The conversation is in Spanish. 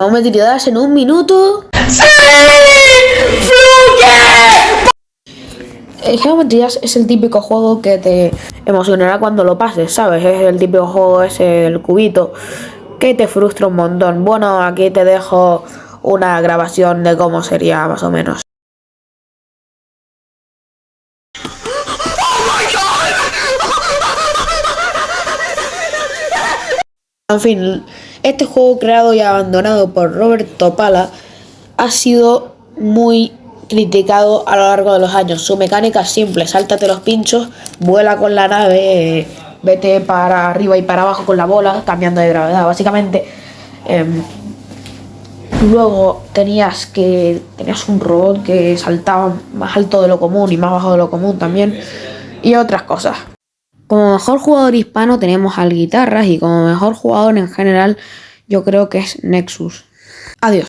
Geometry en un minuto. ¡Sí! El Geometry es el típico juego que te emocionará cuando lo pases, ¿sabes? Es el típico juego ese, el cubito, que te frustra un montón. Bueno, aquí te dejo una grabación de cómo sería más o menos. En fin, este juego creado y abandonado por Roberto Pala ha sido muy criticado a lo largo de los años. Su mecánica es simple, sáltate los pinchos, vuela con la nave, vete para arriba y para abajo con la bola, cambiando de gravedad básicamente. Em, luego tenías que tenías un robot que saltaba más alto de lo común y más bajo de lo común también y otras cosas. Como mejor jugador hispano tenemos al Guitarras y como mejor jugador en general yo creo que es Nexus. Adiós.